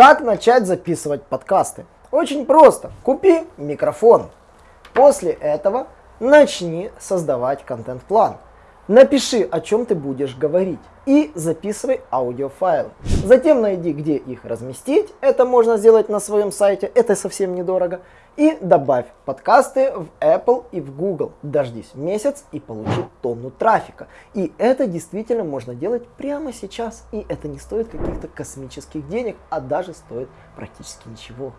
Как начать записывать подкасты? Очень просто. Купи микрофон. После этого начни создавать контент-план. Напиши, о чем ты будешь говорить и записывай аудиофайлы. Затем найди, где их разместить. Это можно сделать на своем сайте, это совсем недорого. И добавь подкасты в Apple и в Google. Дождись месяц и получи тонну трафика. И это действительно можно делать прямо сейчас. И это не стоит каких-то космических денег, а даже стоит практически ничего.